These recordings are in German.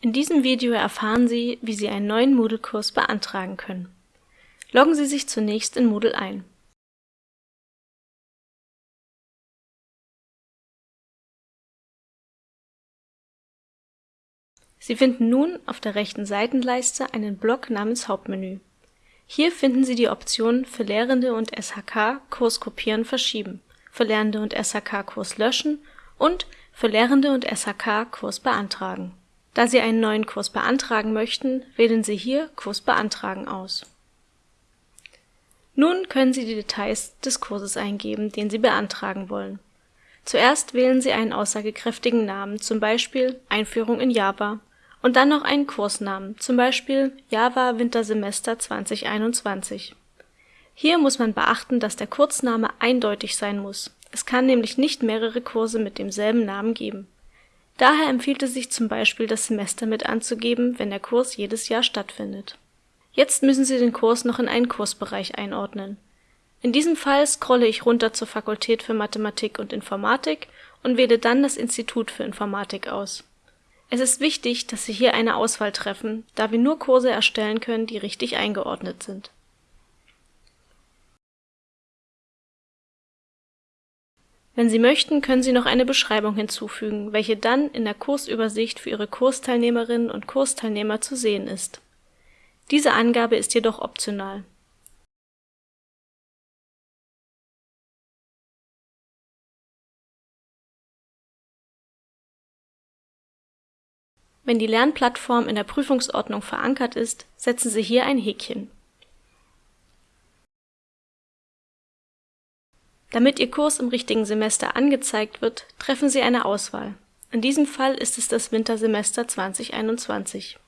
In diesem Video erfahren Sie, wie Sie einen neuen Moodle-Kurs beantragen können. Loggen Sie sich zunächst in Moodle ein. Sie finden nun auf der rechten Seitenleiste einen Block namens Hauptmenü. Hier finden Sie die Optionen für Lehrende und SHK Kurs kopieren verschieben, für Lehrende und SHK Kurs löschen und für Lehrende und SHK Kurs beantragen da Sie einen neuen Kurs beantragen möchten, wählen Sie hier Kurs beantragen aus. Nun können Sie die Details des Kurses eingeben, den Sie beantragen wollen. Zuerst wählen Sie einen aussagekräftigen Namen, zum Beispiel Einführung in Java, und dann noch einen Kursnamen, zum Beispiel Java Wintersemester 2021. Hier muss man beachten, dass der Kurzname eindeutig sein muss. Es kann nämlich nicht mehrere Kurse mit demselben Namen geben Daher empfiehlt es sich zum Beispiel, das Semester mit anzugeben, wenn der Kurs jedes Jahr stattfindet. Jetzt müssen Sie den Kurs noch in einen Kursbereich einordnen. In diesem Fall scrolle ich runter zur Fakultät für Mathematik und Informatik und wähle dann das Institut für Informatik aus. Es ist wichtig, dass Sie hier eine Auswahl treffen, da wir nur Kurse erstellen können, die richtig eingeordnet sind Wenn Sie möchten, können Sie noch eine Beschreibung hinzufügen, welche dann in der Kursübersicht für Ihre Kursteilnehmerinnen und Kursteilnehmer zu sehen ist. Diese Angabe ist jedoch optional. Wenn die Lernplattform in der Prüfungsordnung verankert ist, setzen Sie hier ein Häkchen Damit Ihr Kurs im richtigen Semester angezeigt wird, treffen Sie eine Auswahl. In diesem Fall ist es das Wintersemester 2021.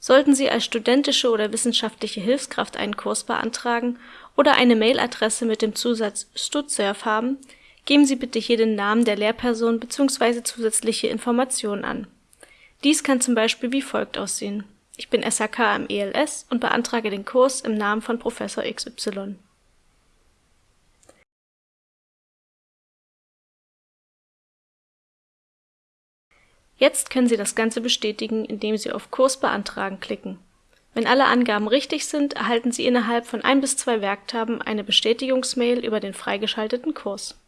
Sollten Sie als studentische oder wissenschaftliche Hilfskraft einen Kurs beantragen oder eine Mailadresse mit dem Zusatz StudServ haben, geben Sie bitte hier den Namen der Lehrperson bzw. zusätzliche Informationen an. Dies kann zum Beispiel wie folgt aussehen: Ich bin SHK am ELS und beantrage den Kurs im Namen von Professor XY Jetzt können Sie das Ganze bestätigen, indem Sie auf Kurs beantragen klicken. Wenn alle Angaben richtig sind, erhalten Sie innerhalb von ein bis zwei Werktagen eine Bestätigungsmail über den freigeschalteten Kurs